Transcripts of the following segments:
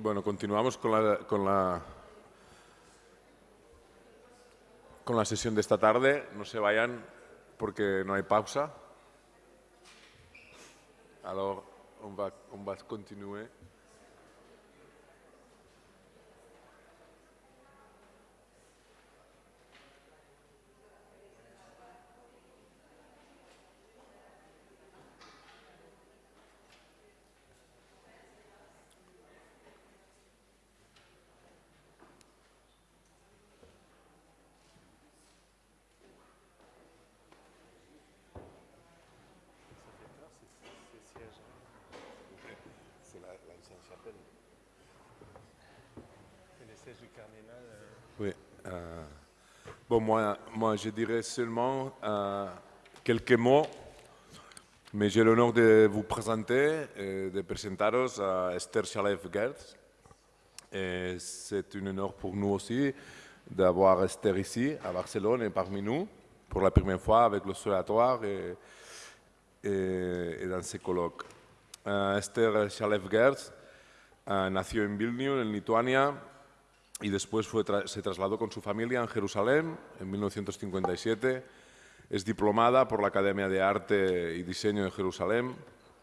Bueno, continuamos con la, con la, con la sesión de esta tarde. No se vayan porque no hay pausa. Alors, on va, on. Moi, je dirais seulement euh, quelques mots, mais j'ai l'honneur de vous présenter, et de présentaros à Esther Chalev-Gertz. Et C'est un honneur pour nous aussi d'avoir Esther ici, à Barcelone, et parmi nous, pour la première fois avec l'Observatoire et, et, et dans ces colloques. Euh, Esther Chalev-Gertz euh, nació en Vilnius, en Lituania, y después fue tra- se trasladó con su familia en Jerusalén en 1957. Es diplomada por la Academia de Arte y Diseño de Jerusalén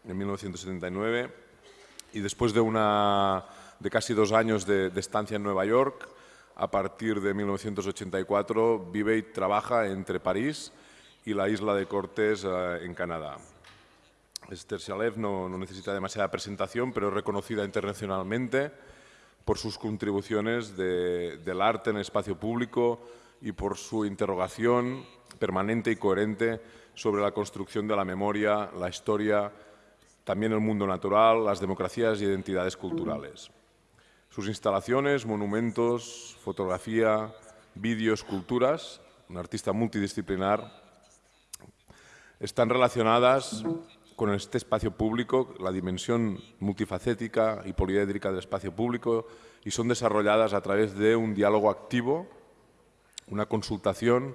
en 1979 y después de, una, de casi dos años de, de estancia en Nueva York, a partir de 1984 vive y trabaja entre París y la isla de Cortés eh, en Canadá. Esther Shalev no, no necesita demasiada presentación, pero es reconocida internacionalmente por sus contribuciones de- del arte en el espacio público y por su interrogación permanente y coherente sobre la construcción de la memoria, la historia, también el mundo natural, las democracias y identidades culturales. Sus instalaciones, monumentos, fotografía, vídeo, esculturas, un artista multidisciplinar, están relacionadas con este espacio público, la dimensión multifacética y poliédrica del espacio público, y son desarrolladas a través de un diálogo activo, una consultación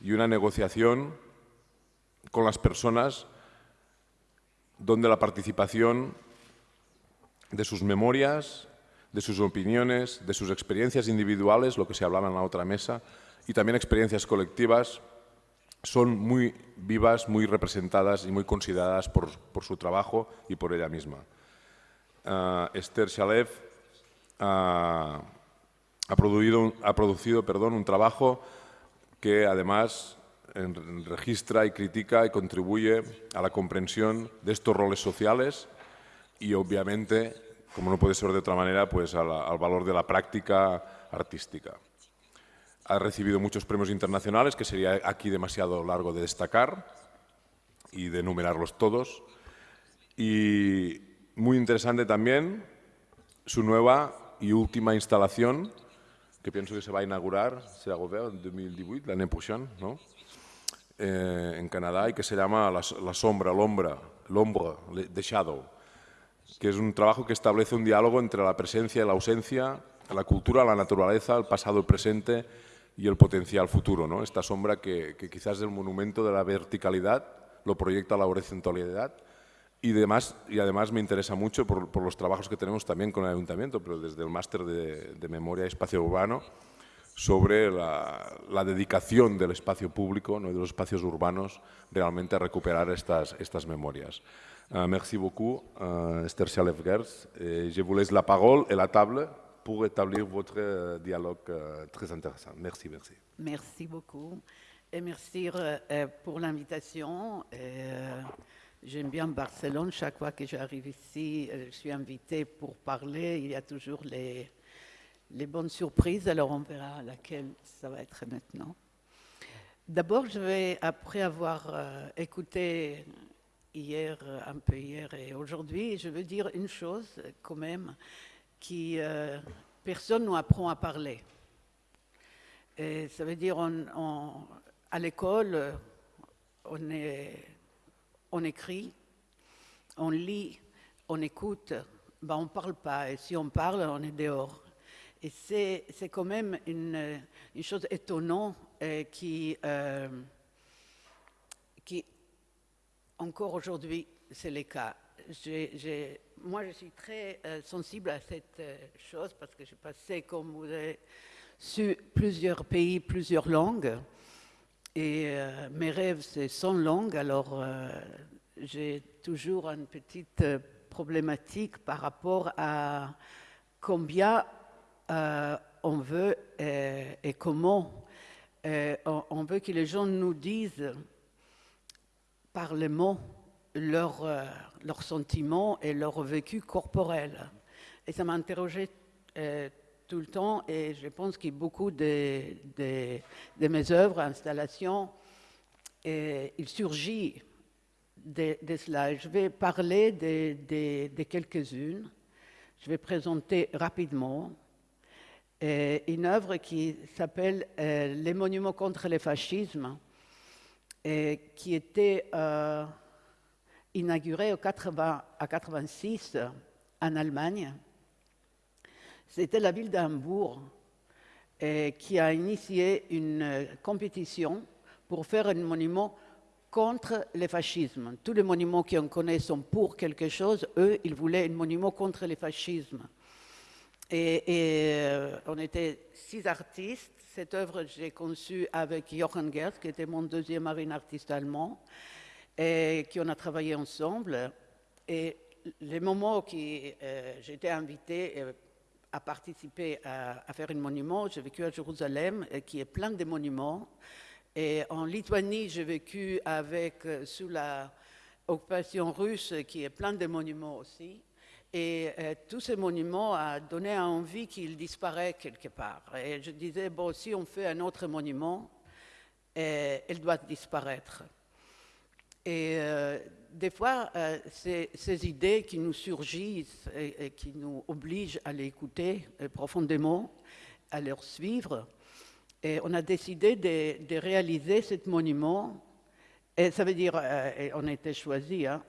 y una negociación con las personas, donde la participación de sus memorias, de sus opiniones, de sus experiencias individuales, lo que se hablaba en la otra mesa, y también experiencias colectivas, son muy vivas, muy representadas y muy consideradas por, su trabajo y por ella misma. Ah, Esther Shalev ah, ha producido, un- trabajo que además registra y critica y contribuye a la comprensión de estos roles sociales y obviamente, como no puede ser de otra manera, pues al valor de la práctica artística. Ha recibido muchos premios internacionales, que sería aquí demasiado largo de destacar y de enumerarlos todos. Y muy interesante también su nueva y última instalación, que pienso que se va a inaugurar, será en 2018, l'année prochaine, ¿no? Eh, en Canadá, y que se llama La, la sombra, l'ombra, l'ombre, le- the shadow, que es un trabajo que establece un diálogo entre la presencia y la ausencia, la cultura, la naturaleza, el pasado, el presente y el potencial futuro. ¿no? Esta sombra que, que quizás es el monumento de la verticalidad, lo proyecta la horizontalidad y, demás, y además me interesa mucho por, por los trabajos que tenemos también con el ayuntamiento, pero desde el máster de, de memoria y espacio urbano, sobre la, la dedicación del espacio público, ¿no? y de los espacios urbanos, realmente a recuperar estas, estas memorias. Euh, merci beaucoup, euh, Esther Chalef-Gers. Et Je vous laisse la parole et la table pour établir votre euh, dialogue euh, très intéressant. Merci, merci. Merci beaucoup. Et merci euh, pour l'invitation. J'aime bien Barcelone. Chaque fois que j'arrive ici, je suis invitée pour parler. Il y a toujours les, bonnes surprises. Alors on verra laquelle ça va être maintenant. D'abord, je vais, après avoir écouté hier, un peu hier et aujourd'hui, je veux dire une chose quand même qui euh, personne nous apprend à parler. Et ça veut dire, on, à l'école, on, écrit, on lit, on écoute, ben on ne parle pas. Et si on parle, on est dehors. Et c'est quand même une, une chose étonnante qui, euh, qui, encore aujourd'hui, c'est le cas. Moi, je suis très euh, sensible à cette euh, chose parce que j'ai passé, comme vous avez su, plusieurs pays, plusieurs langues. Et mes rêves, c'est 100 langues. Alors, j'ai toujours une petite problématique par rapport à combien on veut et, comment on, veut que les gens nous disent par les mots leurs leur sentiments et leur vécu corporel. Et ça m'a interrogé euh, tout le temps et je pense que beaucoup de, de, mes œuvres, installations, et il surgit de, cela. Je vais parler de, quelques-unes. Je vais présenter rapidement euh, une œuvre qui s'appelle euh, Les monuments contre le fascisme, et qui était inauguré en 80, à 86 en Allemagne. C'était la ville d'Hambourg qui a initié une compétition pour faire un monument contre le fascisme. Tous les monuments qu'on connaît sont pour quelque chose. Eux, ils voulaient un monument contre le fascisme. Et, euh, on était six artistes. Cette œuvre, j'ai conçue avec Jochen Gerst, qui était mon deuxième marine artiste allemand et qui on a travaillé ensemble. Et les moments où euh, j'étais invitée euh, à participer à, faire un monument, j'ai vécu à Jérusalem, euh, qui est plein de monuments. Et en Lituanie, j'ai vécu avec, sous la occupation russe, qui est plein de monuments aussi. Et tous ces monuments ont donné envie qu'ils disparaissent quelque part. Et je disais, bon, si on fait un autre monument, elle doit disparaître. Et euh, des fois, euh, ces, idées qui nous surgissent et, qui nous obligent à les écouter euh, profondément, à les suivre, et on a décidé de, réaliser ce monument. Et ça veut dire, on a été choisi, hein,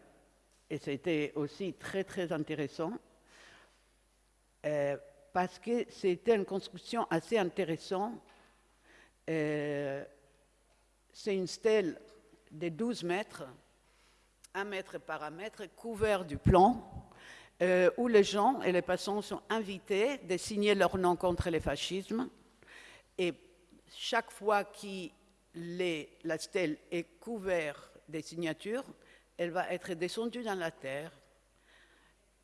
et c'était aussi très très intéressant, parce que c'était une construction assez intéressante. C'est une stèle de 12 mètres, un mètre par mètre, couvert du plan, euh, où les gens et les passants sont invités de signer leur nom contre le fascisme. Et chaque fois que la stèle est couverte des signatures, elle va être descendue dans la terre.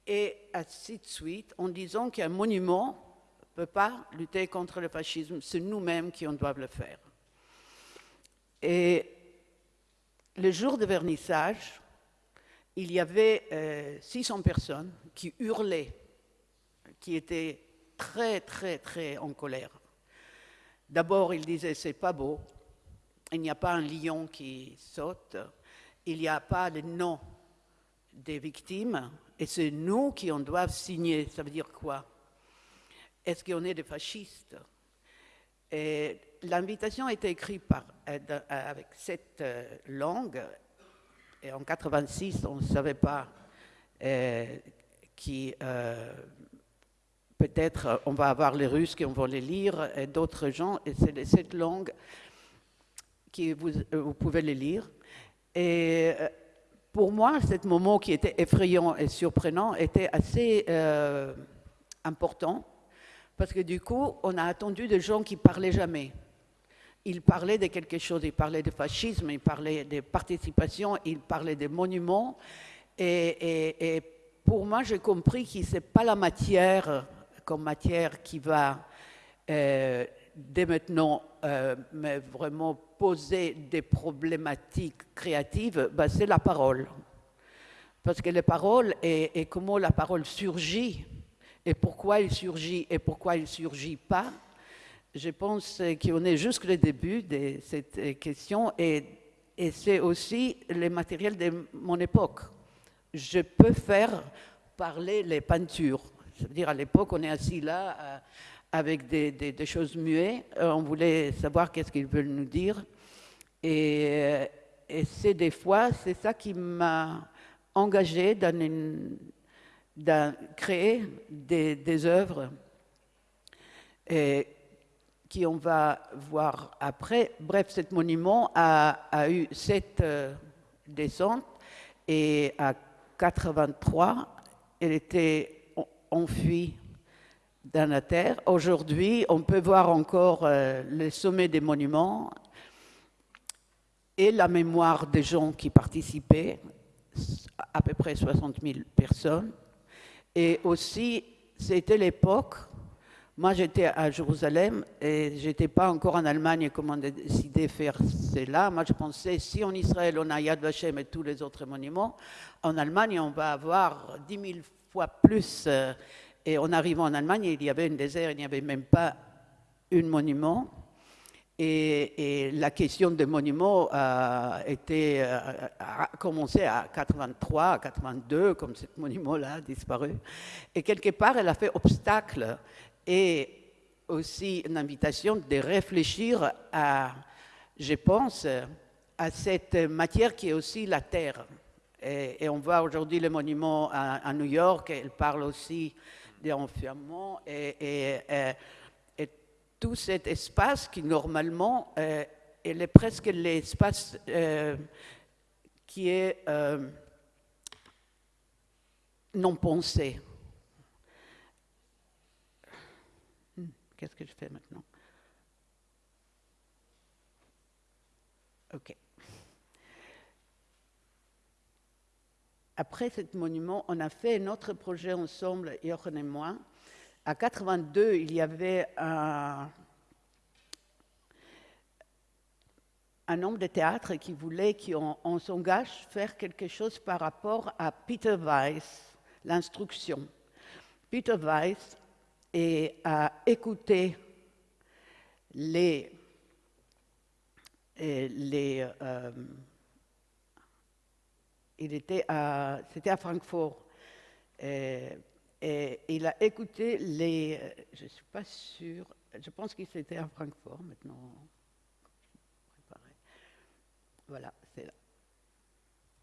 Et ainsi de suite, en disant qu'un monument ne peut pas lutter contre le fascisme, c'est nous-mêmes qui en doivent le faire. Et le jour de vernissage, il y avait 600 euh, personnes qui hurlaient, qui étaient très, très, très en colère. D'abord, ils disaient c'est pas beau, il n'y a pas un lion qui saute, il n'y a pas le nom des victimes, et c'est nous qui en doivent signer. Ça veut dire quoi? Est-ce qu'on est des fascistes? L'invitation a été écrite euh, euh, avec cette euh, langue. Et en 86, on ne savait pas qui peut-être on va avoir les Russes qui vont les lire et d'autres gens. Et c'est cette langue que vous, vous, pouvez les lire. Et pour moi, ce moment qui était effrayant et surprenant était assez important parce que du coup, on a attendu des gens qui parlaient jamais il parlait de quelque chose, il parlait de fascisme, il parlait de participation, il parlait de monuments. Et, pour moi, j'ai compris que ce n'est pas la matière comme matière qui va euh, dès maintenant euh, vraiment poser des problématiques créatives, ben, c'est la parole. Parce que la parole et, comment la parole surgit, et pourquoi elle surgit et pourquoi elle ne surgit pas, je pense qu'on est jusqu'au début de cette question et, c'est aussi le matériel de mon époque. Je peux faire parler les peintures. C'est-à-dire à l'époque, on est assis là euh, avec des, choses muettes. Euh, on voulait savoir qu'est-ce qu'ils veulent nous dire. Et, euh, et c'est des fois, c'est ça qui m'a engagé dans, créer des, œuvres. Qui on va voir après. Bref, ce monument a, eu sept euh, descentes et a 83, elle était enfuie dans la terre. Aujourd'hui, on peut voir encore euh, le sommet des monuments et la mémoire des gens qui participaient, à peu près 60 000 personnes. Et aussi, c'était l'époque, moi j'étais à Jérusalem et j'étais pas encore en Allemagne comme on décidé de faire cela. Moi je pensais, si en Israël on a Yad Vashem et tous les autres monuments, en Allemagne on va avoir 10 000 fois plus. Euh, et en arrivant en Allemagne, il y avait un désert, il n'y avait même pas un monument. Et, la question des monuments a, été, a commencé à 83, à 82, comme ce monument-là a disparu. Et quelque part, elle a fait obstacle et aussi une invitation de réfléchir à, je pense, à cette matière qui est aussi la terre. Et, on voit aujourd'hui le monument à, New York, elle parle aussi d'enfermement et, et, tout cet espace qui normalement euh, est presque l'espace euh, qui est euh, non pensé. Hmm, qu'est-ce que je fais maintenant? OK. après ce monument, on a fait un autre projet ensemble, Jochen et moi. À 82, il y avait un, un homme de théâtre qui voulait qu'on s'engage faire quelque chose par rapport à Peter Weiss, l'instruction. Peter Weiss a écouté les, les euh, il était à, c'était à Francfort. Et, il a écouté les. Je ne suis pas sûre. Je pense qu'il était à Francfort maintenant. Voilà, c'est là.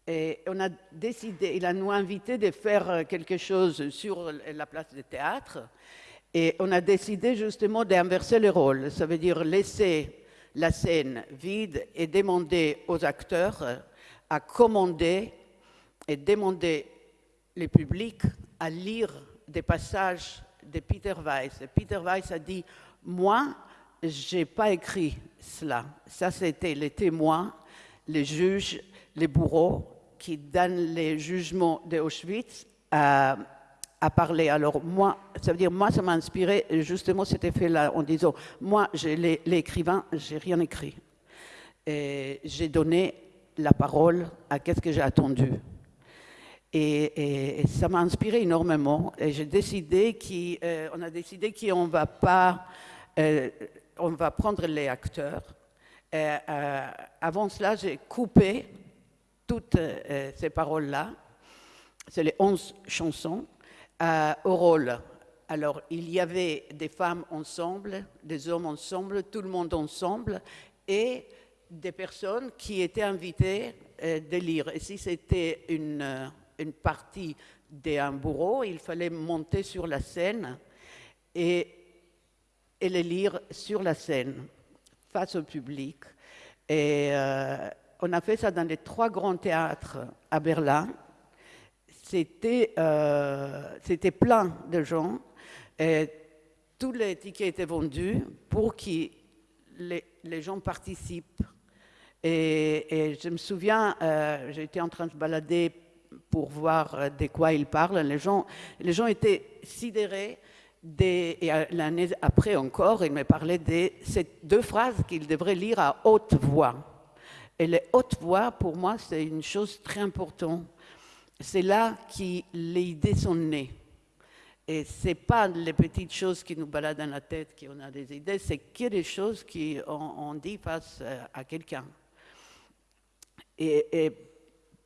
Et on a décidé, il a nous invité de faire quelque chose sur la place de théâtre. Et on a décidé justement d'inverser les rôles. Ça veut dire laisser la scène vide et demander aux acteurs à commander et demander le public à lire des passages de Peter Weiss. Peter Weiss a dit, moi, je n'ai pas écrit cela. Ça, c'était les témoins, les juges, les bourreaux qui donnent les jugements d'Auschwitz à, à, parler. Alors, moi, ça veut dire, moi, ça m'a inspiré justement cet effet-là en disant, moi, l'écrivain, j'ai rien écrit. J'ai donné la parole à qu'est-ce que j'ai attendu. Et, ça m'a inspiré énormément. Et j'ai décidé qu'on euh, a décidé qu'on va pas, euh, on va prendre les acteurs. Euh, avant cela, j'ai coupé toutes ces paroles-là. C'est les onze chansons au rôle. Alors, il y avait des femmes ensemble, des hommes ensemble, tout le monde ensemble, et des personnes qui étaient invitées de lire. Et si c'était une une partie d'un bourreau, il fallait monter sur la scène et, et les lire sur la scène, face au public. Et euh, on a fait ça dans les trois grands théâtres à Berlin. C'était euh, plein de gens. Et tous les tickets étaient vendus pour que les, les gens participent. Et, je me souviens, euh, j'étais en train de balader pour voir euh, de quoi il parle. Les gens, les gens étaient sidérés. Et euh, l'année après encore, il me parlait de ces deux phrases qu'il devrait lire à haute voix. Et les haute voix, pour moi, c'est une chose très importante. C'est là que les idées sont nées. Et ce n'est pas les petites choses qui nous baladent dans la tête qu'on a des idées, c'est que des choses qu'on on dit face euh, à quelqu'un. Et,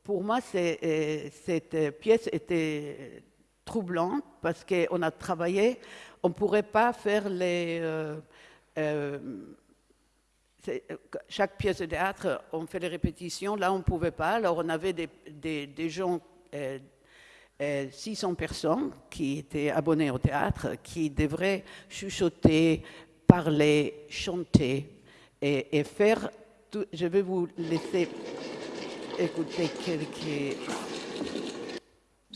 pour moi, euh, cette pièce était troublante parce qu'on a travaillé, on ne pourrait pas faire les... Euh, euh, chaque pièce de théâtre, on fait les répétitions, là on ne pouvait pas, alors on avait des, gens, 600 personnes qui étaient abonnés au théâtre, qui devraient chuchoter, parler, chanter et, et faire... Tout, je vais vous laisser écouter quelques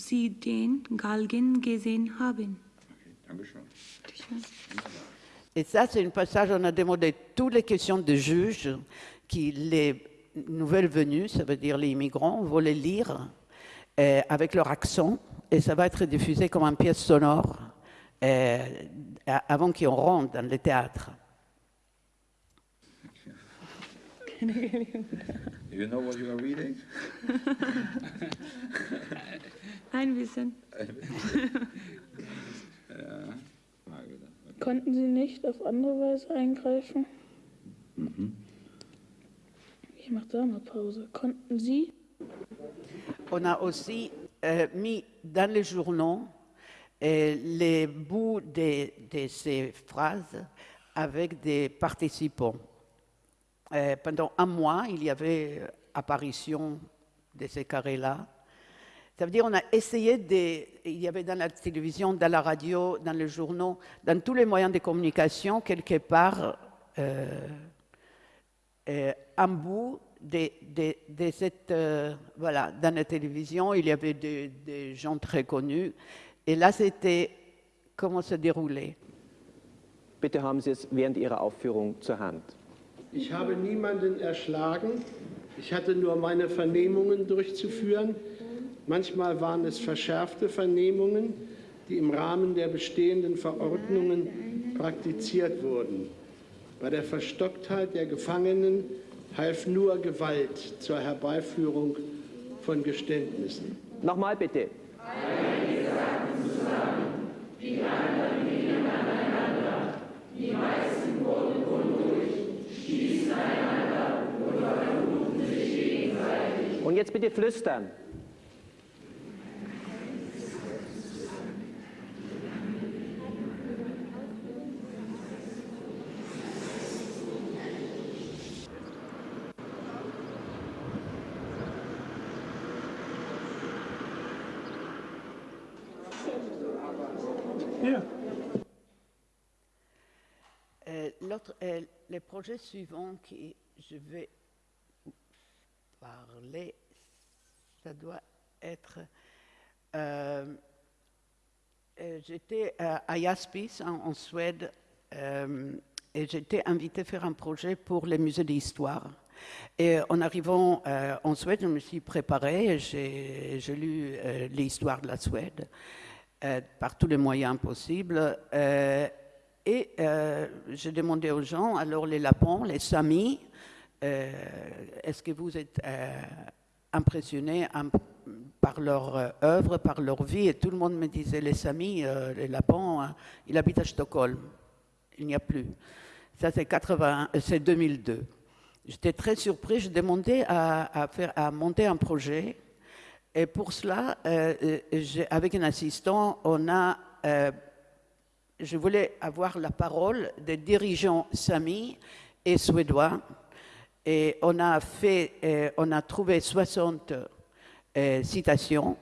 Sie den Galgen gesehen haben. Et ça, c'est un passage, on a demandé toutes les questions de juges qui, les nouvelles venus, ça veut dire les immigrants, voulaient lire euh, avec leur accent et ça va être diffusé comme une pièce sonore euh, avant qu'on rentre dans le théâtre. You know what you are reading? Ein bisschen. Konnten Sie nicht auf andere Weise eingreifen? Ich mache da mal Pause. Konnten Sie On a aussi euh, mis dans les journaux euh, les bouts de, ces phrases avec des participants. Euh, pendant un mois, il y avait apparition de ces carrés-là. Ça veut dire on a essayé de... Il y avait dans la télévision, dans la radio, dans les journaux, dans tous les moyens de communication, quelque part, un bout de, de- de cette... euh, voilà, dans la télévision, il y avait des, des gens très connus. Et là, c'était comment se déroulait. Bitte haben Sie es während Ihrer Aufführung zur Hand. Ich habe niemanden erschlagen. Ich hatte nur meine Vernehmungen durchzuführen. Manchmal waren es verschärfte Vernehmungen, die im Rahmen der bestehenden Verordnungen praktiziert wurden. Bei der Verstocktheit der Gefangenen half nur Gewalt zur Herbeiführung von Geständnissen. Nochmal bitte. Alle Gesagten zusammen, die anderen gingen aneinander, die meisten wurden unruhig, stießen einander und verfluchten sich gegenseitig. Und jetzt bitte flüstern. Euh, euh, le projet suivant que je vais parler, ça doit être. euh, euh, j'étais à, Jaspis en, Suède euh, et j'étais invitée à faire un projet pour les musées d'histoire. Et en arrivant en Suède, je me suis préparée, j'ai lu l'histoire de la Suède euh, par tous les moyens possibles. euh, et euh, j'ai demandé aux gens, alors les lapons, les samis, est-ce que vous êtes impressionnés im- par leur œuvre, par leur vie? Et tout le monde me disait, les samis, les lapons, hein, il habite à Stockholm. Il n'y a plus. Ça, c'est 80 euh, c'est 2002. J'étais très surpris. Je demandais à monter un projet. Et pour cela, euh, euh, avec un assistant, on a euh, je voulais avoir la parole des dirigeants samis et suédois. Et on a, fait, on a trouvé 60 euh, citations.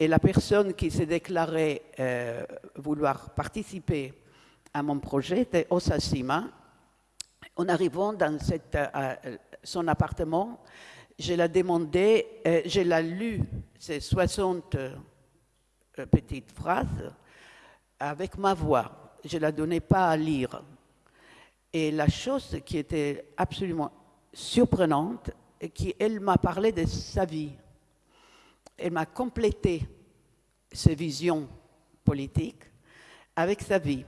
Et la personne qui s'est déclarée vouloir participer à mon projet était Osa Sima. En arrivant dans son appartement, je l'ai demandé, euh, je l'ai lu, ces 60 euh, petites phrases, avec ma voix. Je ne la donnais pas à lire. Et la chose qui était absolument surprenante, et qu'elle m'a parlé de sa vie. Elle m'a complété ses visions politiques avec sa vie.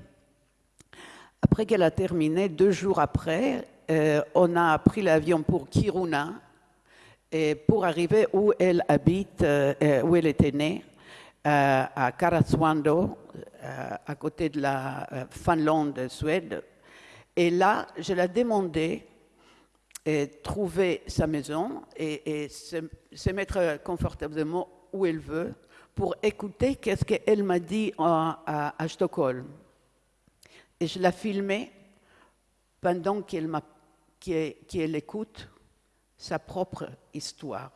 Après qu'elle a terminé, deux jours après, euh, on a pris l'avion pour Kiruna et pour arriver où elle habite, euh, euh, où elle était née, euh, à Karasuando, à côté de la Finlande, Suède. Et là, je l'ai demandé et trouver sa maison et, et se, mettre confortablement où elle veut pour écouter qu'est-ce qu'elle m'a dit à, Stockholm. Et je l'ai filmé pendant qu'elle qu'elle qu'elle écoute sa propre histoire.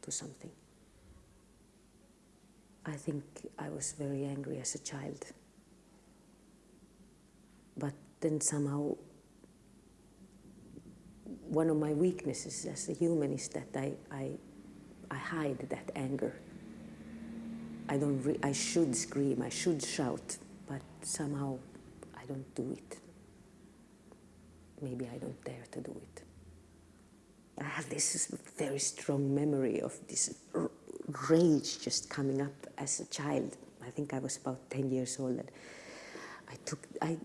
to something. I think I was very angry as a child. But then somehow one of my weaknesses as a human is that I, I, I hide that anger. I don't. I should scream. I should shout, somehow I don't do it. Maybe I don't dare to do it. I have this very strong memory of this r- rage just coming up as a child. I think I was about 10 years old. And I took, I,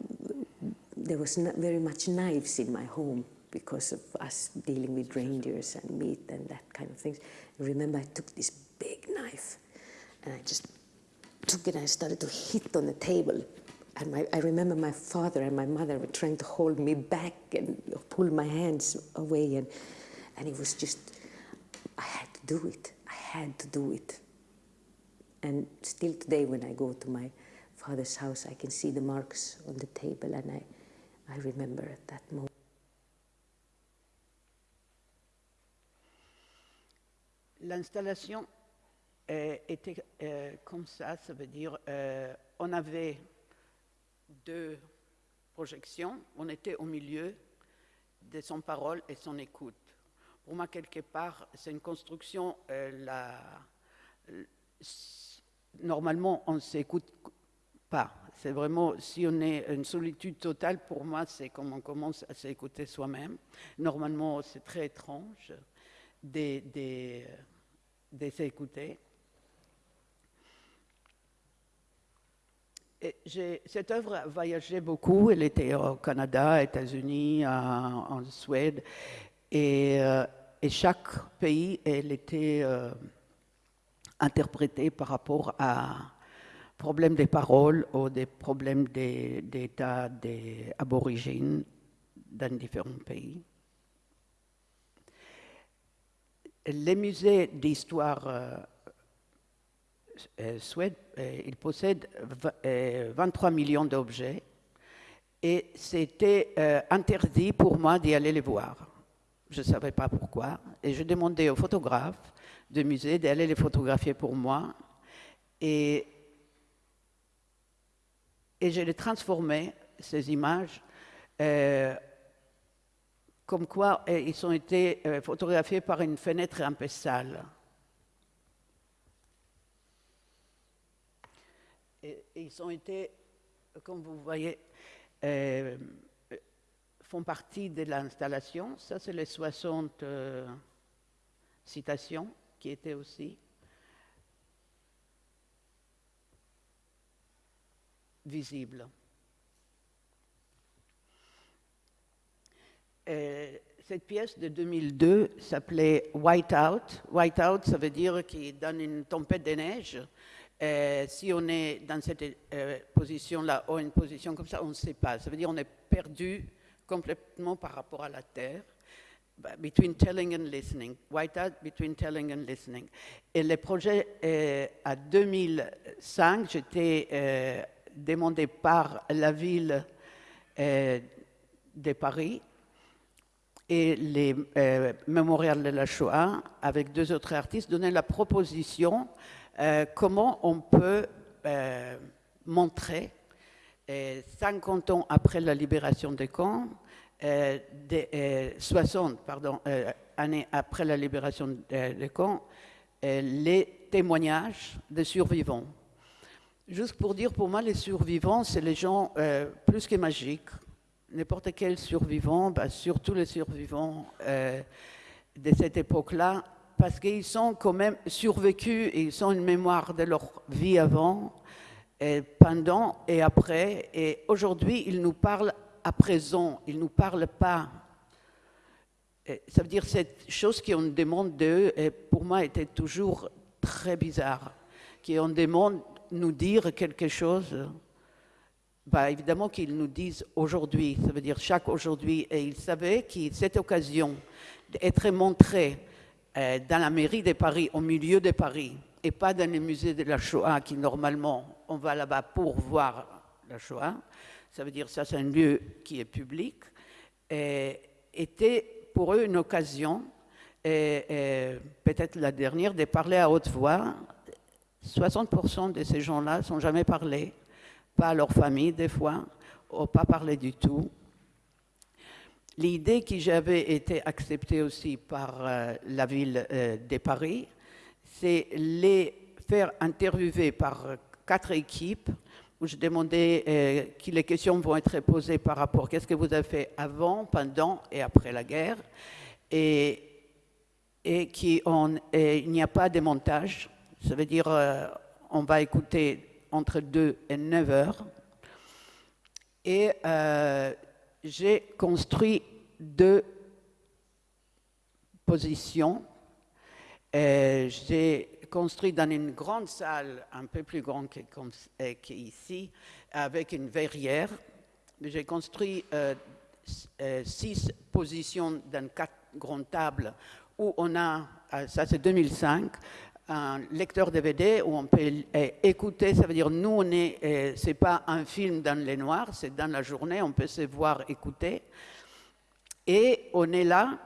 there was not very much knives in my home because of us dealing with reindeers and meat and that kind of things. I remember I took this big knife and I just took it and I started to hit on the table. And my, I remember my father and my mother were trying to hold me back and pull my hands away. And, and it was just, I had to do it. I had to do it. And still today, when I go to my father's house, I can see the marks on the table, and I, I remember at that moment. L'installation euh, était euh, comme ça, ça veut dire euh, on avait deux projections, on était au milieu de son parole et son écoute. Pour moi, quelque part, c'est une construction, euh, normalement, on ne s'écoute pas. C'est vraiment, si on est une solitude totale, pour moi, c'est comme on commence à s'écouter soi-même. Normalement, c'est très étrange de, de, de s'écouter. Et j'ai- cette œuvre a voyagé beaucoup. Elle était au Canada, aux États-Unis, en, en Suède. Et, euh, et chaque pays, elle était euh, interprétée par rapport à problèmes des paroles ou des problèmes des- d'état des aborigènes dans différents pays. Les musées d'histoire euh, euh, Suède, euh, il possède v- euh, 23 millions d'objets et c'était euh, interdit pour moi d'y aller les voir. Je ne savais pas pourquoi. Et je demandais aux photographes de musée d'aller les photographier pour moi. Et, et je les transformais, ces images, euh, comme quoi euh, ils ont été euh, photographiés par une fenêtre un peu sale. Ils ont été, comme vous voyez, euh, font partie de l'installation. Ça, c'est les 60 euh, citations qui étaient aussi visibles. Euh, cette pièce de 2002 s'appelait Whiteout. Whiteout, ça veut dire qu'il donne une tempête de neige. Euh, si on est dans cette euh, position-là ou une position comme ça, on ne sait pas. Ça veut dire qu'on est perdu complètement par rapport à la Terre. Bah, Between telling and listening. Whiteout, between telling and listening. Et le projet, euh, à 2005, j'étais euh, demandé par la ville de Paris et les mémorials de la Shoah, avec deux autres artistes, donnaient la proposition euh, comment on peut euh, montrer, euh, 50 ans après la libération des camps, euh, des, euh, 60 pardon, euh, années après la libération des camps, euh, les témoignages des survivants. Juste pour dire, pour moi, les survivants, c'est les gens euh, plus que magiques. N'importe quel survivant, bah, surtout les survivants euh, de cette époque-là, parce qu'ils sont quand même survécus ils ont une mémoire de leur vie avant, pendant et après. Et aujourd'hui, ils nous parlent à présent, ils ne nous parlent pas. Ça veut dire cette chose qu'on demande d'eux, pour moi, était toujours très bizarre. Qu'on demande nous dire quelque chose bah, évidemment qu'ils nous disent aujourd'hui, ça veut dire chaque aujourd'hui, et ils savaient que cette occasion d'être montrée euh, dans la mairie de Paris, au milieu de Paris, et pas dans les musées de la Shoah, qui normalement, on va là-bas pour voir la Shoah, ça veut dire ça c'est un lieu qui est public, et était pour eux une occasion, et peut-être la dernière, de parler à haute voix. 60% de ces gens-là sont jamais parlé pas à leur famille des fois, ou pas parler du tout. L'idée qui j'avais été acceptée aussi par euh, la ville euh, de Paris, c'est les faire interviewer par euh, quatre équipes où je demandais euh, que les questions vont être posées par rapport qu'est-ce que vous avez fait avant, pendant et après la guerre, et, et qui n'y a pas de montage. Ça veut dire on va écouter entre 2 et 9 heures. Et j'ai construit deux positions. J'ai construit dans une grande salle, un peu plus grande euh, qu'ici, avec une verrière. J'ai construit euh, euh, six positions dans quatre grandes tables où on a, ça c'est 2005, un lecteur DVD où on peut écouter, ça veut dire nous, on est, c'est pas un film dans les noirs, c'est dans la journée, on peut se voir écouter. Et on est là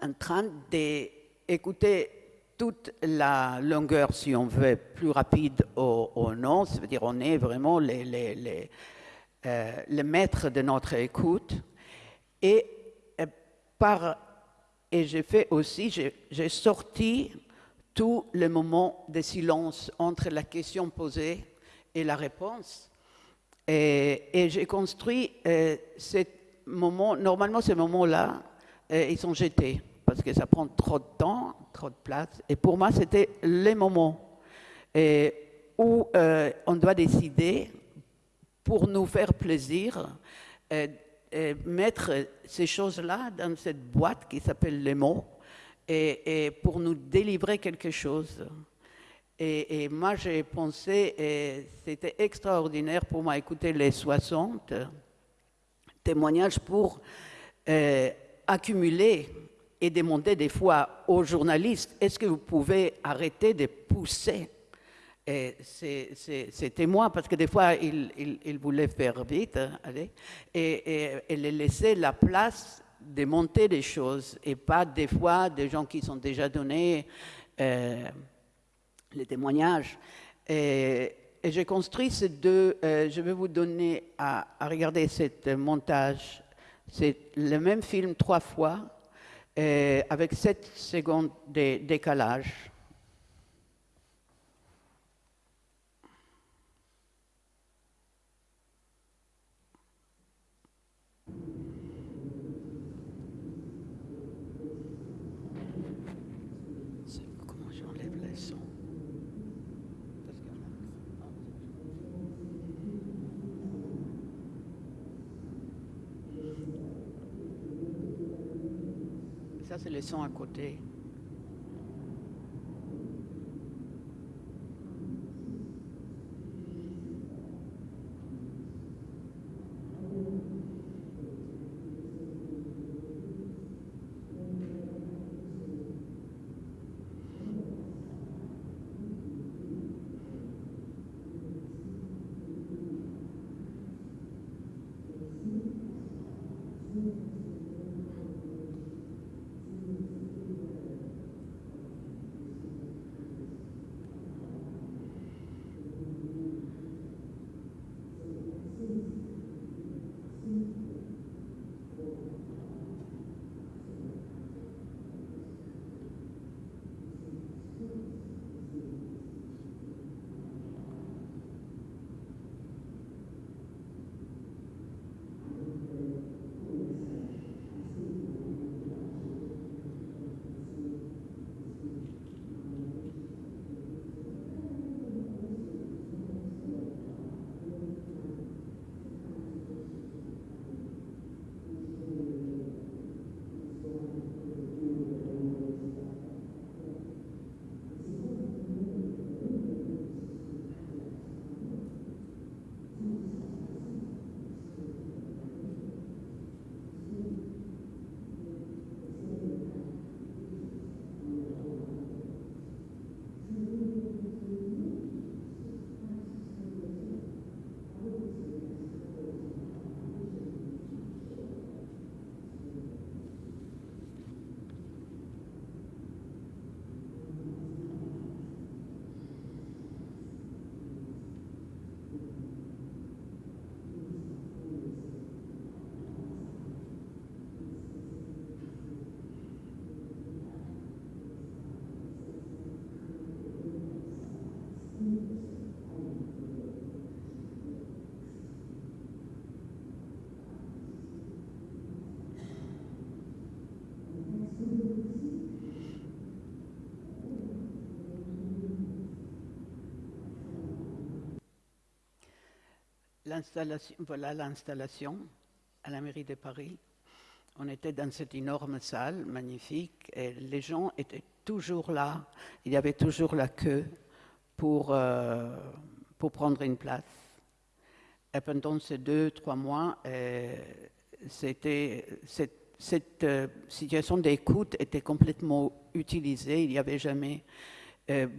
en train d'écouter toute la longueur, si on veut, plus rapide ou, non. Ça veut dire on est vraiment les, les, les, euh, les maîtres de notre écoute. Et, euh, par, et j'ai fait aussi, j'ai sorti tout le moment de silence entre la question posée et la réponse. Et, j'ai construit euh, ce normalement ces moments-là, euh, ils sont jetés parce que ça prend trop de temps, trop de place. Et pour moi, c'était les moments et où euh, on doit décider, pour nous faire plaisir, euh, mettre ces choses-là dans cette boîte qui s'appelle les mots et, et pour nous délivrer quelque chose. Et, et moi, j'ai pensé, et c'était extraordinaire pour moi écouter les 60 témoignages pour euh, accumuler et demander des fois aux journalistes, est-ce que vous pouvez arrêter de pousser c'est- C'était moi, parce que des fois, il, il- il voulait faire vite, hein, allez, et, les laisser la place de monter des choses, et pas des fois des gens qui sont déjà donnés euh, les témoignages. Et j'ai construit ces deux, euh, je vais vous donner à, regarder ce montage. C'est le même film trois fois, euh, avec 7 secondes de décalage. C'est- Comment j'enlève les sons Parce que- Sons à côté. Voilà l'installation à la mairie de Paris. On était dans cette énorme salle magnifique et les gens étaient toujours là. Il y avait toujours la queue pour, euh, pour prendre une place. Et pendant ces deux, trois mois, euh, c'était, cette, euh, situation d'écoute était complètement utilisée. Il n'y avait jamais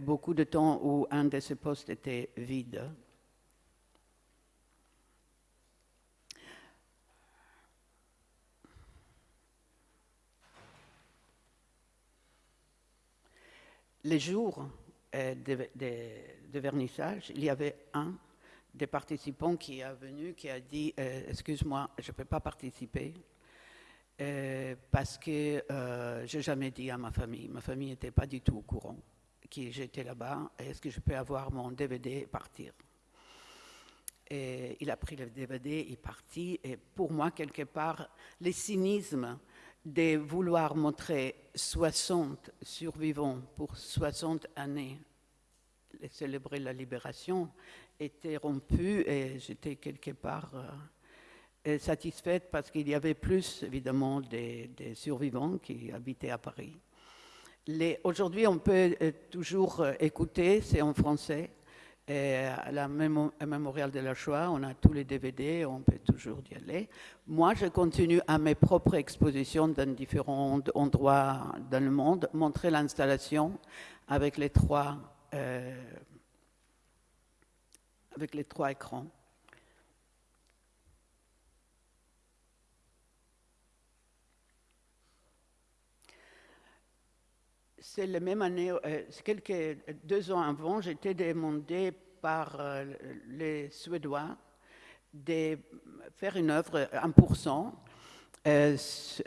beaucoup de temps où un de ces postes était vide. Les jours euh, de, vernissage, il y avait un des participants qui est venu, qui a dit euh, Excuse-moi, je ne peux pas participer euh, parce que euh, je n'ai jamais dit à ma famille. Ma famille n'était pas du tout au courant que j'étais là-bas. Est-ce que je peux avoir mon DVD et partir? Et il a pris le DVD, il est parti. Et pour moi, quelque part, le cynisme de vouloir montrer 60 survivants pour 60 années et célébrer la libération était rompu et j'étais quelque part euh, satisfaite parce qu'il y avait plus, évidemment, des, des survivants qui habitaient à Paris. Aujourd'hui, on peut euh, toujours euh, écouter, c'est en français. Et à la mémorial de la Shoah, on a tous les DVD, on peut toujours y aller. Moi, je continue à mes propres expositions dans différents endroits dans le monde, montrer l'installation avec euh, avec les trois écrans. C'est la même année, euh, quelques deux ans avant, j'étais demandé par euh, les Suédois de faire une œuvre 1%. Euh,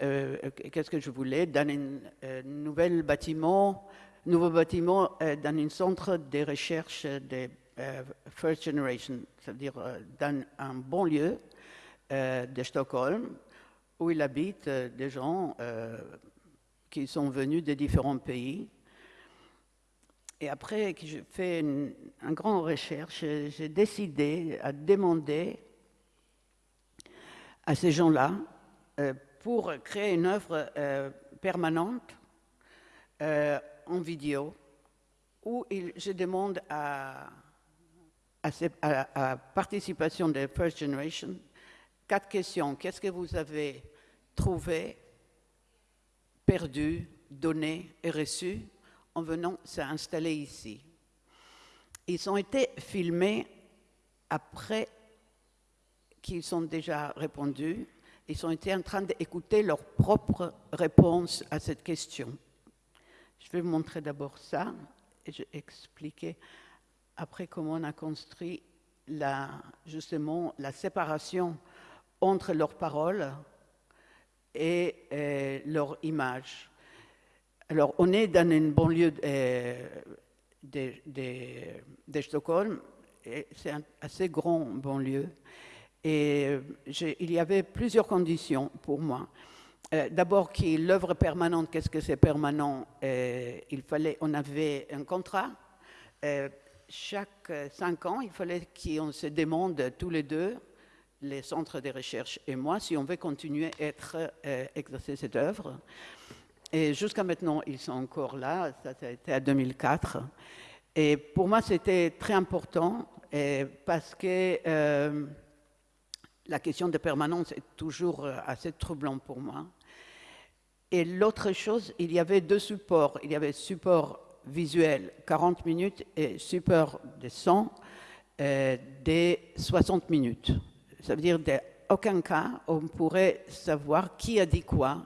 euh, Qu'est-ce que je voulais Dans un nouvel bâtiment, nouveau bâtiment dans un centre de recherche de First Generation, c'est-à-dire dans un bon lieu de Stockholm, où il habite des gens qui sont venus de différents pays. Et après que j'ai fait une, grande recherche, j'ai décidé à demander à ces gens-là euh, pour créer une œuvre euh, permanente euh, en vidéo où il- je demande à, à, ces- à- à participation de First Generation quatre questions. Qu'est-ce que vous avez trouvé perdu, donné et reçu en venant s'installer ici. Ils ont été filmés après qu'ils ont déjà répondu. Ils ont été en train d'écouter leur propre réponse à cette question. Je vais vous montrer d'abord ça et je vais expliquer après comment on a construit justement la séparation entre leurs paroles et euh, leur image. Alors, on est dans une banlieue euh, de, Stockholm, c'est un assez grand banlieue. Et euh, il y avait plusieurs conditions pour moi. D'abord, que l'œuvre permanente, qu'est-ce que c'est permanent? Il fallait, on avait un contrat. Chaque cinq ans, il fallait qu'on se demande tous les deux, les centres de recherche et moi, si on veut continuer à euh, exercer cette œuvre. Et jusqu'à maintenant, ils sont encore là. Ça, ça a été à 2004. Et pour moi, c'était très important euh, parce que euh, la question de permanence est toujours assez troublant pour moi. Et l'autre chose, il y avait deux supports. Il y avait support visuel 40 minutes et support de son euh, de 60 minutes. Ça veut dire d'aucun cas on pourrait savoir qui a dit quoi.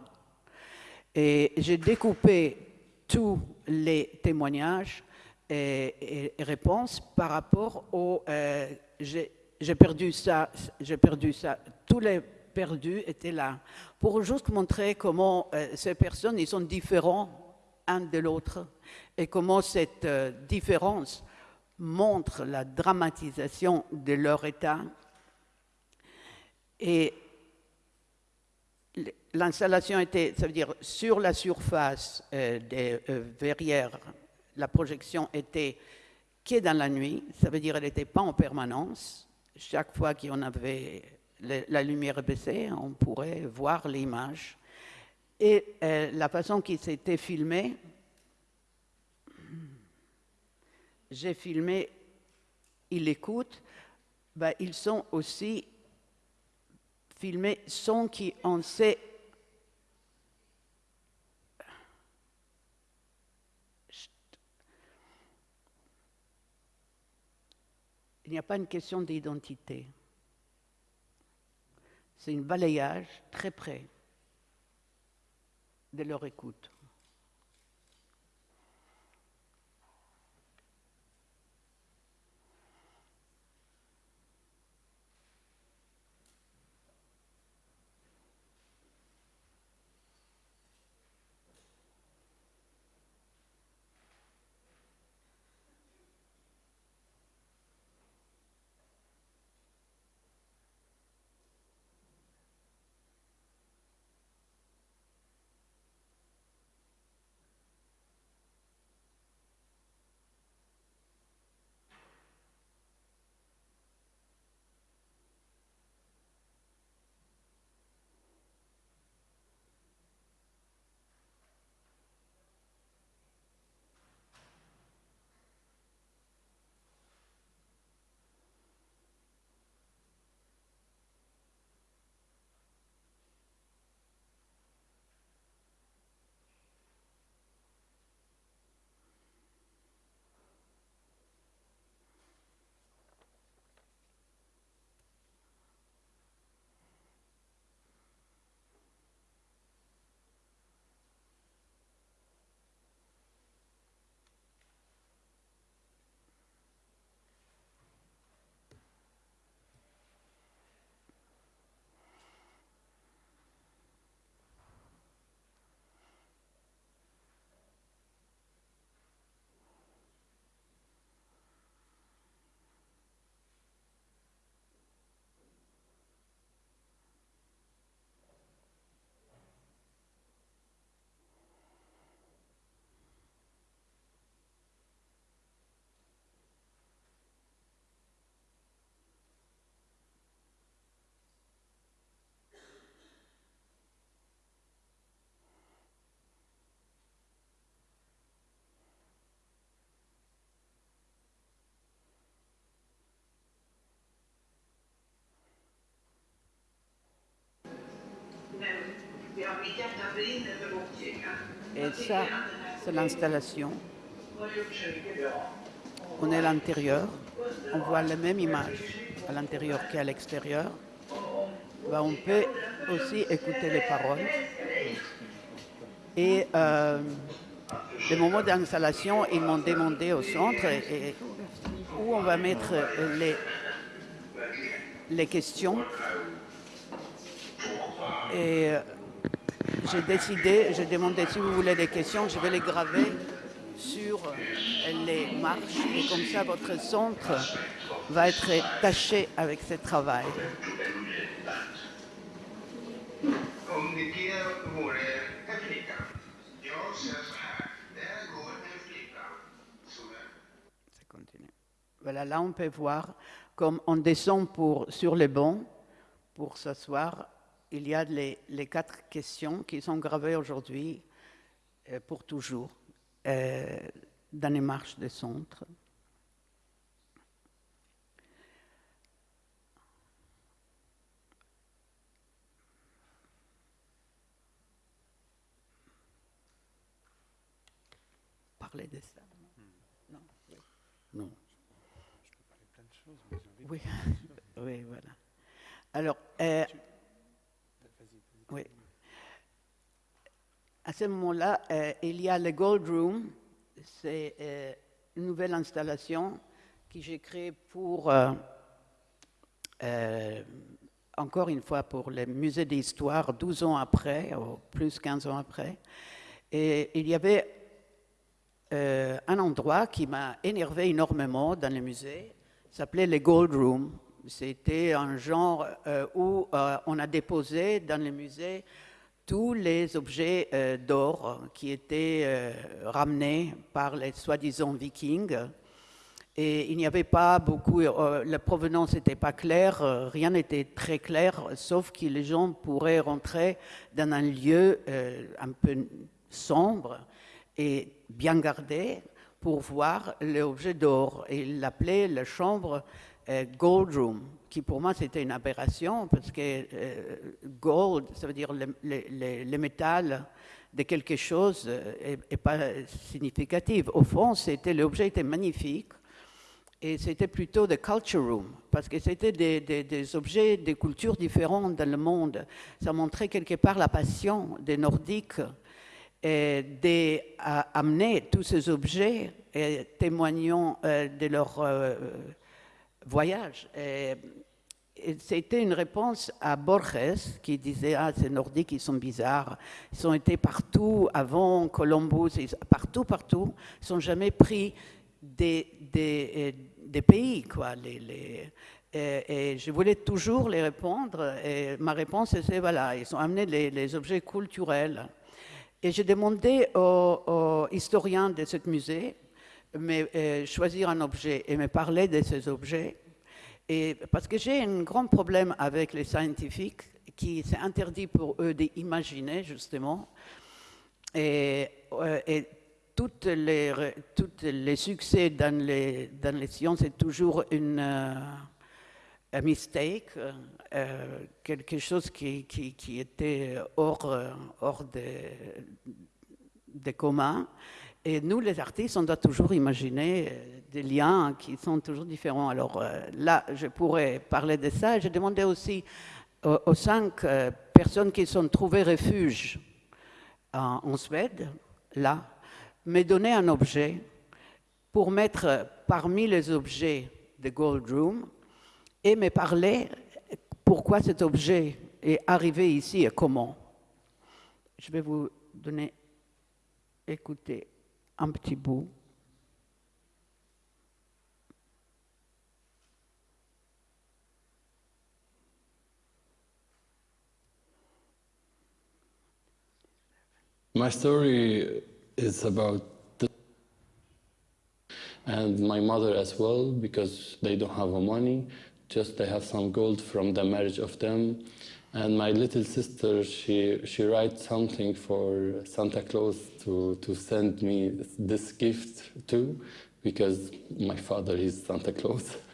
Et j'ai découpé tous les témoignages et, réponses par rapport au euh, j'ai j'ai perdu ça, j'ai perdu ça. Tous les perdus étaient là pour juste montrer comment euh, ces personnes ils sont différents un de l'autre et comment cette euh, différence montre la dramatisation de leur état. Et l'installation était, ça veut dire, sur la surface euh, des euh, verrières, la projection était qui est dans la nuit, ça veut dire qu'elle n'était pas en permanence, chaque fois qu'on avait la lumière baissée, on pourrait voir l'image. Et euh, la façon qui s'était filmée, j'ai filmé, il écoute, ben, ils sont aussi filmés sans qu'on sait. Il n'y a pas une question d'identité. C'est un balayage très près de leur écoute. Ça, c'est l'installation. On est à l'intérieur, on voit la même image à l'intérieur qu'à l'extérieur. Ben, on peut aussi écouter les paroles. Et euh, le moment d'installation, ils m'ont demandé au centre où on va mettre les, les questions. Et euh, j'ai décidé, j'ai demandé si vous voulez des questions, je vais les graver sur les marches et comme ça votre centre va être taché avec ce travail. Voilà, là on peut voir comme on descend pour, sur les bancs pour s'asseoir. Il y a les, les quatre questions qui sont gravées aujourd'hui euh, pour toujours euh, dans les marches des centres. Parler de ça. Non. Non. Oui, oui, voilà. Alors, euh, oui. À ce moment-là, euh, il y a le Gold Room. C'est euh, une nouvelle installation que j'ai créée pour, euh, encore une fois, pour le musée d'histoire, 12 ans après, ou plus 15 ans après. Et il y avait un endroit qui m'a énervé énormément dans le musée, s'appelait le Gold Room. C'était un genre euh, où euh, on a déposé dans le musée tous les objets euh, d'or qui étaient ramenés par les soi-disant vikings. Et il n'y avait pas beaucoup, la provenance n'était pas claire, rien n'était très clair, sauf que les gens pourraient rentrer dans un lieu un peu sombre et bien gardé pour voir l'objet d'or. Et il l'appelait la chambre euh, Gold Room, qui pour moi c'était une aberration, parce que euh, gold, ça veut dire le, métal de quelque chose euh, est, est pas significatif. Au fond, c'était l'objet était magnifique. Et c'était plutôt des culture room, parce que c'était des, des- objets des cultures différentes dans le monde. Ça montrait quelque part la passion des Nordiques d'amener tous ces objets et témoignant euh, de leur euh, voyage. C'était une réponse à Borges qui disait Ah, ces Nordiques, ils sont bizarres. Ils ont été partout avant Columbus, partout, partout. Ils n'ont jamais pris des, euh, pays, quoi. Et, je voulais toujours les répondre. Et ma réponse, c'est voilà, ils ont amené les, les objets culturels. Et j'ai demandé aux, aux historiens de ce musée mais, euh, choisir un objet et me parler de ces objets. Et parce que j'ai un grand problème avec les scientifiques, qui c'est interdit pour eux d'imaginer justement. Et, euh, toutes les, toutes les succès dans les, dans les sciences, c'est toujours une euh, un mistake, euh, quelque chose qui, qui, qui était hors, hors des, des communs. Et nous, les artistes, on doit toujours imaginer euh, des liens qui sont toujours différents. Alors euh, là, je pourrais parler de ça. J'ai demandé aussi aux, cinq euh, personnes qui sont trouvées refuge en Suède, là, me donner un objet pour mettre parmi les objets de Gold Room et me parler pourquoi cet objet est arrivé ici et comment. Je vais vous donner, écoutez, un petit bout. My story is about and my mother as well because they don't have money just they have some gold from the marriage of them and my little sister she she writes something for Santa Claus to to send me this gift too because my father is Santa Claus.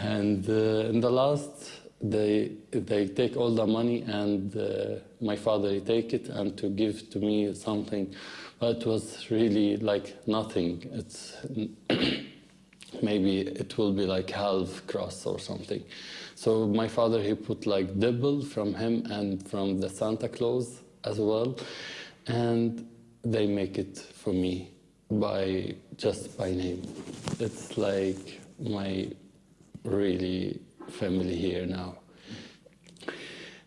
And uh, in the last they they take all the money and uh, my father he take it and to give to me something. But it was really like nothing. It's maybe it will be like half cross or something. So my father he put like double from him and from the santa claus as well. And they make it for me by just by name. It's like my really family here now.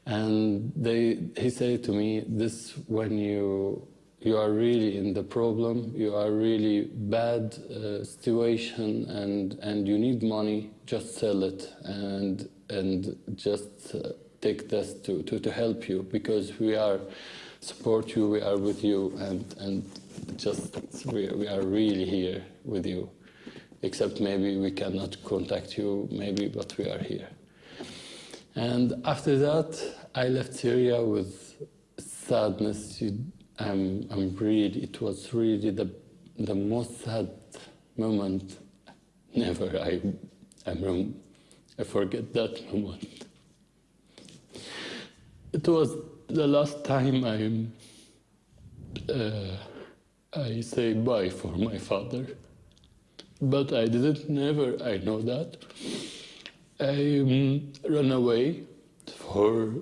And they, he said to me, this when you, you are really in the problem, you are really bad uh, situation and, and you need money, just sell it and, and just uh, take this to, to, to help you because we are support you, we are with you and, and just we, we are really here with you except maybe we cannot contact you, maybe, but we are here. And after that, I left Syria with sadness. You- I'm, I'm really, it was really the, the most sad moment. Never I, I'm. I forget that moment. It was the last time I, uh, I say bye for my father but I didn't never I know that I um, away for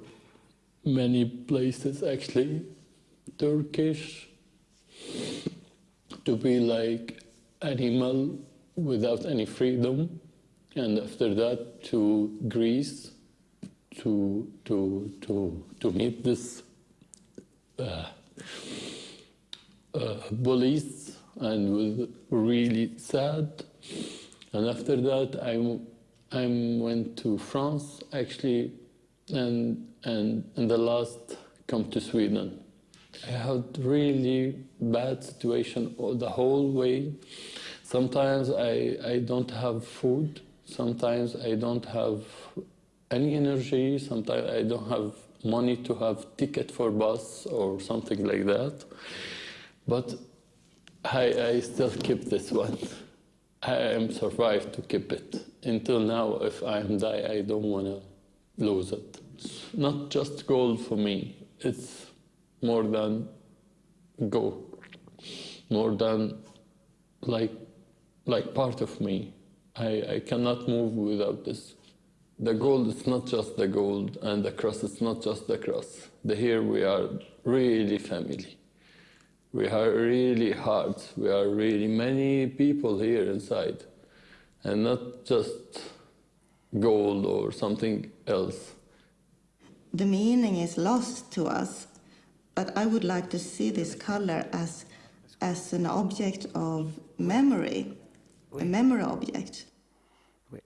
many places actually Turkish to be like animal without any freedom and after that to Greece to to to to meet this uh, uh, bullies and was really sad. And after that, I, I went to France actually, and and and the last come to Sweden. I had really bad situation all the whole way. Sometimes I, I don't have food. Sometimes I don't have any energy. Sometimes I don't have money to have ticket for bus or something like that. But I, I still keep this one. I am survived to keep it. Until now, if I am die, I don't want to lose it. It's not just gold for me. It's more than go, more than like like part of me. I, I cannot move without this. The gold is not just the gold, and the cross is not just the cross. The here we are really family. We are really hard. We are really many people here inside, and not just gold or something else. The meaning is lost to us, but I would like to see this color as, as an object of memory, a memory object. Oui.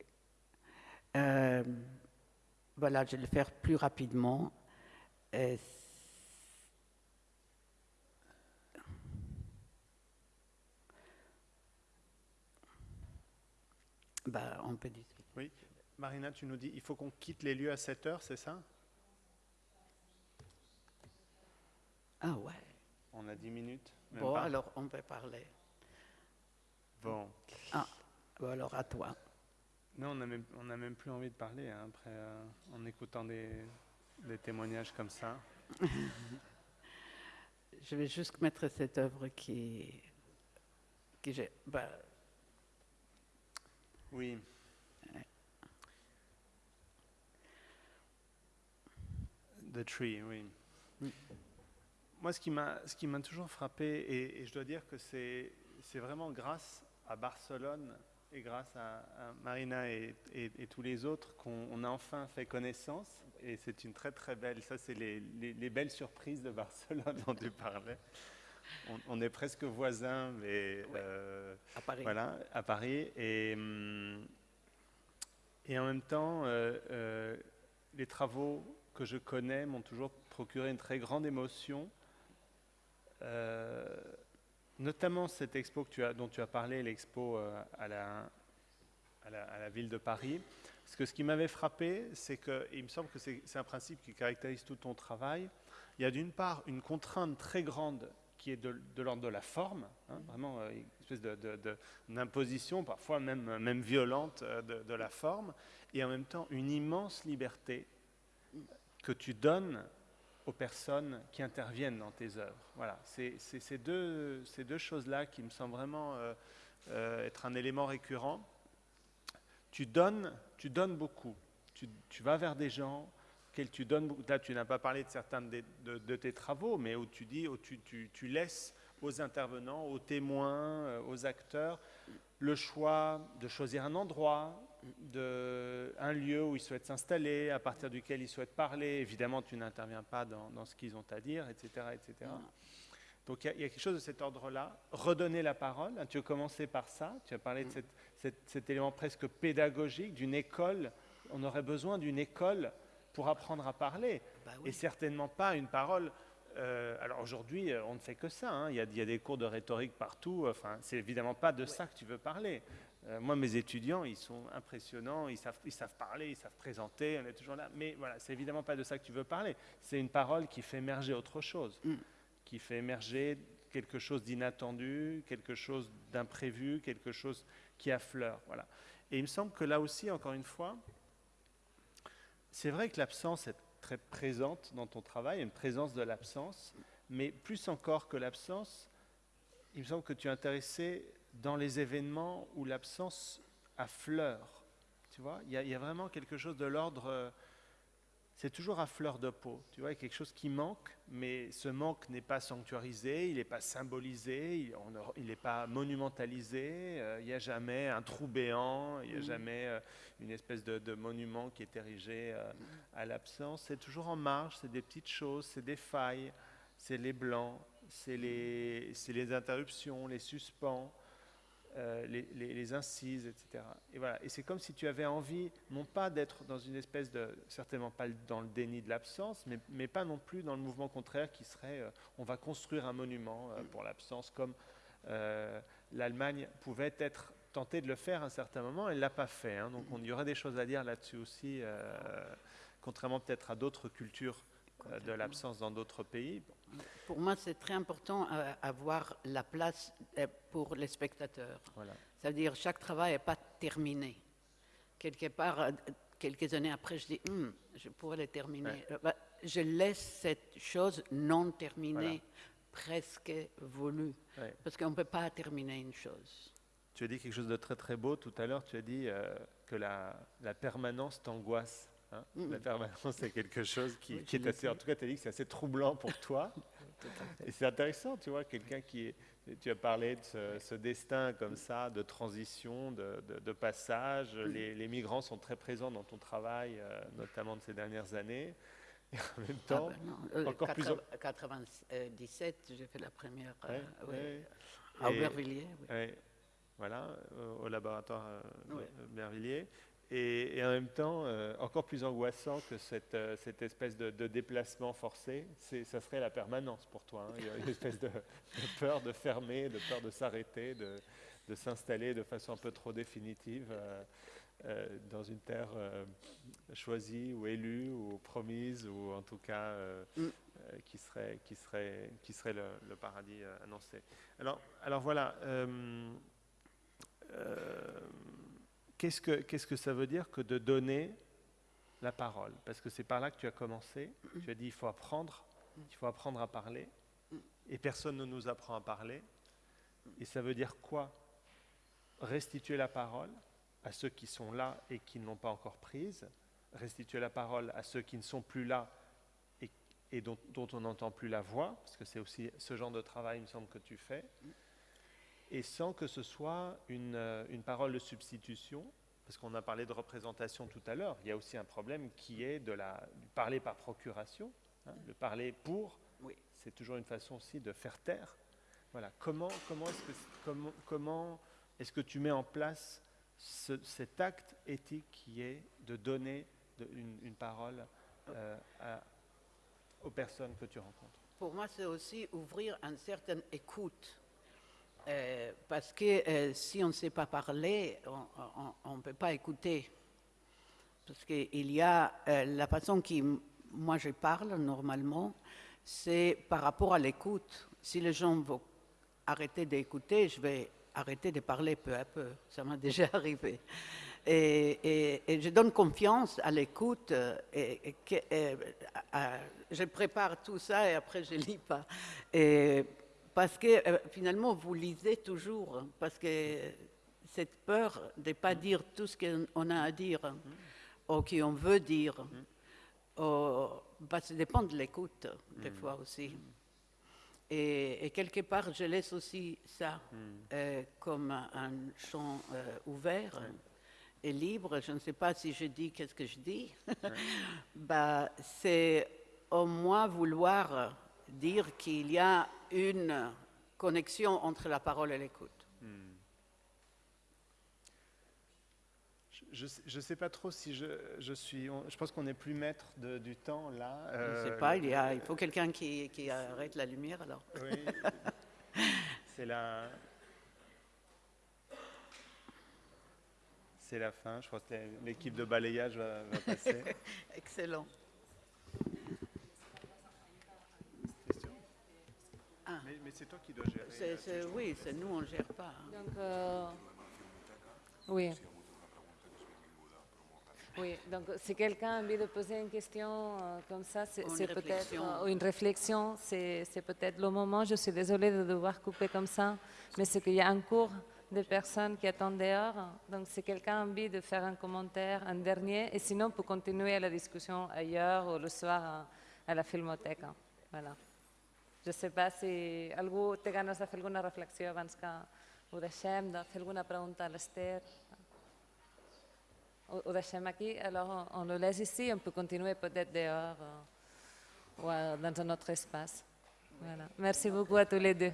Euh, voilà, je vais le faire plus rapidement. Euh, bah, on peut dire. Oui. Marina, tu nous dis, il faut qu'on quitte les lieux à 7 heures, c'est ça? Ah ouais. On a 10 minutes Bon, pas alors on peut parler. Bon. Ah, bon, alors à toi. Non, on n'a même, on a même plus envie de parler hein, après, euh, en écoutant des, des témoignages comme ça. Je vais juste mettre cette œuvre qui, qui j'ai. bah, Oui. The Tree, oui. Moi, ce qui m'a, toujours frappé, et, et je dois dire que c'est, vraiment grâce à Barcelone et grâce à, à Marina et, et- et tous les autres qu'on on a enfin fait connaissance. Et c'est une très très belle, ça c'est les, les- les belles surprises de Barcelone dont tu parlais. On, on est presque voisins, mais euh, à Paris. voilà, à Paris. Et, hum, et en même temps, euh, euh, les travaux que je connais m'ont toujours procuré une très grande émotion. Euh, notamment cette expo que tu as, dont tu as parlé, l'expo euh, à, la, ville de Paris. Parce que ce qui m'avait frappé, c'est que, il me semble que c'est un principe qui caractérise tout ton travail, il y a d'une part une contrainte très grande qui est de, l'ordre de la forme, hein, vraiment euh, une espèce d'imposition, parfois même, même violente de la forme, et en même temps une immense liberté que tu donnes aux personnes qui interviennent dans tes œuvres. Voilà, c'est ces deux, choses-là qui me semblent vraiment euh, euh, être un élément récurrent. Tu donnes, tu donnes beaucoup. Tu, vas vers des gens auxquels tu donnes. Là, tu n'as pas parlé de certains de, tes travaux, mais où tu dis, où tu laisses aux intervenants, aux témoins, euh, aux acteurs, le choix de choisir un endroit, de, un lieu où ils souhaitent s'installer, à partir duquel ils souhaitent parler. Évidemment, tu n'interviens pas dans, dans ce qu'ils ont à dire, etc. etc. Donc il y, a- il y a quelque chose de cet ordre-là. Redonner la parole, tu as commencé par ça, tu as parlé de cette- cette- cet élément presque pédagogique d'une école. On aurait besoin d'une école pour apprendre à parler, et certainement pas une parole. euh, alors aujourd'hui, euh, on ne fait que ça. hein. Il y, a, il y a des cours de rhétorique partout. Enfin, c'est évidemment pas de ça que tu veux parler. Euh, moi, mes étudiants, ils sont impressionnants. Ils savent, ils savent parler, ils savent présenter. On est toujours là. Mais voilà, c'est évidemment pas de ça que tu veux parler. C'est une parole qui fait émerger autre chose qui fait émerger quelque chose d'inattendu, quelque chose d'imprévu, quelque chose qui affleure. Voilà. Et il me semble que là aussi, encore une fois, c'est vrai que l'absence est très présente dans ton travail, une présence de l'absence, mais plus encore que l'absence, il me semble que tu es intéressé dans les événements où l'absence affleure. Tu vois, il y, a, il y a vraiment quelque chose de l'ordre. euh, c'est toujours à fleur de peau. Tu vois, il y a quelque chose qui manque, mais ce manque n'est pas sanctuarisé, il n'est pas symbolisé, il n'est pas monumentalisé. euh, il n'y a jamais un trou béant, il n'y a Mhm. jamais euh, une espèce de, de monument qui est érigé à l'absence. C'est toujours en marge, c'est des petites choses, c'est des failles, c'est les blancs, c'est les, c'est les interruptions, les suspens euh, les, incises, etc. Et voilà. Et c'est comme si tu avais envie, non pas d'être dans une espèce de, certainement pas dans le déni de l'absence, mais, mais pas non plus dans le mouvement contraire qui serait, euh, on va construire un monument euh, pour l'absence, comme l'Allemagne pouvait être tentée de le faire à un certain moment, elle ne l'a pas fait. hein. donc on- il y aurait des choses à dire là-dessus aussi, contrairement peut-être à d'autres cultures de l'absence dans d'autres pays. Bon, Pour moi, c'est très important euh, avoir la place euh, pour les spectateurs. voilà. C'est-à-dire, chaque travail n'est pas terminé. Quelque part, euh, quelques années après, je dis, Hum, je pourrais le terminer. Ouais. Euh, bah, je laisse cette chose non terminée, Voilà. presque voulue, Ouais. parce qu'on ne peut pas terminer une chose. Tu as dit quelque chose de très très beau tout à l'heure. Tu as dit euh, que la, la permanence t'angoisse. Hein. La permanence, c'est quelque chose qui, Oui, qui je est assez. En tout cas, tu as dit que c'est assez troublant pour toi. Et c'est intéressant, tu vois, quelqu'un qui est. Tu as parlé de ce, ce destin comme ça, de transition, de, de- de passage. Les, les migrants sont très présents dans ton travail, euh, notamment de ces dernières années. Et en même Ah temps, ben euh, encore plus. 80 97, j'ai fait la première euh, Ouais, ouais, ouais. à Aubervilliers. oui. ouais, voilà, au laboratoire euh, Ouais. Bervilliers. Et, et en même temps, euh, encore plus angoissant que cette, euh, cette espèce de, de déplacement forcé, c'est, ça serait la permanence pour toi. hein. Il y a une espèce de, de peur de fermer, de peur de s'arrêter, de, de s'installer de façon un peu trop définitive euh, dans une terre choisie ou élue ou promise ou en tout cas Mm. qui serait, qui serait, qui serait le, le paradis annoncé. Alors, alors voilà. Qu'est-ce, que, qu'est-ce que ça veut dire que de donner la parole? Parce que c'est par là que tu as commencé. Tu as dit il faut apprendre, il faut apprendre à parler. Et personne ne nous apprend à parler. Et ça veut dire quoi? Restituer la parole à ceux qui sont là et qui ne l'ont pas encore prise. Restituer la parole à ceux qui ne sont plus là et, et dont, dont on n'entend plus la voix, parce que c'est aussi ce genre de travail, il me semble, que tu fais et sans que ce soit une, euh, une parole de substitution, parce qu'on a parlé de représentation tout à l'heure, il y a aussi un problème qui est de la, du parler par procuration, hein, le parler pour, Oui. c'est toujours une façon aussi de faire taire. Voilà. Comment, comment est-ce que, comment, comment est-ce que tu mets en place ce- cet acte éthique qui est de donner de- une, une parole euh, à- aux personnes que tu rencontres? Pour moi, c'est aussi ouvrir une certaine écoute. Euh, parce que euh, si on ne sait pas parler, on ne peut pas écouter. Parce qu'il y a euh, la façon qui, moi, je parle normalement, c'est par rapport à l'écoute. Si les gens vont arrêter d'écouter, je vais arrêter de parler peu à peu. Ça m'a déjà arrivé. Et, et- je donne confiance à l'écoute. Et, je prépare tout ça et après je lis pas. Parce que euh, finalement, vous lisez toujours. hein, Parce que cette peur de ne pas dire tout ce qu'on a à dire, ou qu'on veut dire, ou- bah, ça dépend de l'écoute, des fois aussi. Et, et quelque part, je laisse aussi ça euh, comme un champ euh, ouvert et libre. Je ne sais pas si je dis qu'est-ce que je dis. bah, c'est au moins vouloir dire qu'il y a une connexion entre la parole et l'écoute. Je ne sais, pas trop si je, je suis. on- je pense qu'on n'est plus maître de- du temps là. je ne Euh, sais pas, il, y a, il faut quelqu'un qui, qui arrête la lumière alors. Oui. C'est la. C'est la fin. Je crois que l'équipe de balayage va, va passer. Excellent. Ah. Mais, mais c'est toi qui dois gérer. Euh, c'est- oui, c'est nous, on ne gère pas. hein. Donc, euh, oui. Oui, donc si quelqu'un a envie de poser une question euh, comme ça, c'est Ou une c'est peut-être euh, une réflexion, c'est peut-être le moment. Je suis désolée de devoir couper comme ça, mais c'est qu'il y a un cours de personnes qui attendent dehors. Donc si quelqu'un a envie de faire un commentaire, un dernier, et sinon on peut continuer la discussion ailleurs ou le soir à, à la filmoteca. Voilà. Je ne pas si algú té ganes de fer alguna reflexió abans que ho deixem, de fer alguna pregunta a l'Ester. Ho, ho deixem aquí, alors on le laisse ici, on peut continuer peut-être dehors euh, ou euh, dans un autre espace. Voilà. Merci beaucoup à tous les deux.